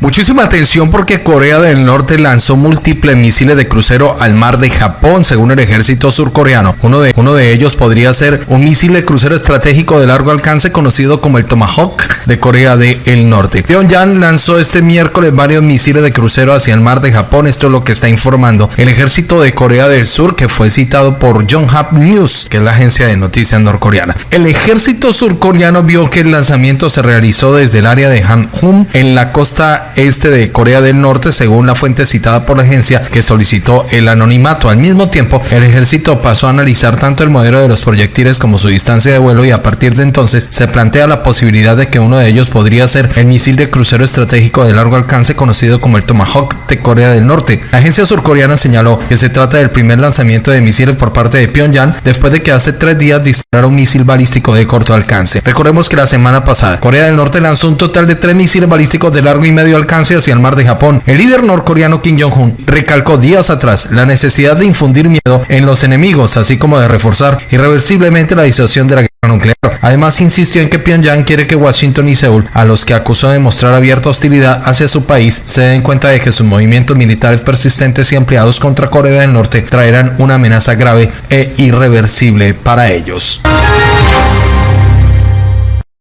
Muchísima atención porque Corea del Norte lanzó múltiples misiles de crucero al mar de Japón, según el ejército surcoreano. Uno de, uno de ellos podría ser un misil de crucero estratégico de largo alcance conocido como el Tomahawk de Corea del Norte. Pyongyang lanzó este miércoles varios misiles de crucero hacia el mar de Japón. Esto es lo que está informando el ejército de Corea del Sur, que fue citado por Yonhap News, que es la agencia de noticias norcoreana. El ejército surcoreano vio que el lanzamiento se realizó desde el área de Hanhum en la costa este de Corea del Norte, según la fuente citada por la agencia que solicitó el anonimato. Al mismo tiempo, el ejército pasó a analizar tanto el modelo de los proyectiles como su distancia de vuelo y a partir de entonces se plantea la posibilidad de que uno de ellos podría ser el misil de crucero estratégico de largo alcance conocido como el Tomahawk de Corea del Norte. La agencia surcoreana señaló que se trata del primer lanzamiento de misiles por parte de Pyongyang después de que hace tres días disparara un misil balístico de corto alcance. Recordemos que la semana pasada Corea del Norte lanzó un total de tres misiles balísticos de largo y medio alcance hacia el mar de Japón. El líder norcoreano Kim Jong-un recalcó días atrás la necesidad de infundir miedo en los enemigos, así como de reforzar irreversiblemente la disuasión de la guerra nuclear. Además, insistió en que Pyongyang quiere que Washington y Seúl, a los que acusó de mostrar abierta hostilidad hacia su país, se den cuenta de que sus movimientos militares persistentes y ampliados contra Corea del Norte traerán una amenaza grave e irreversible para ellos.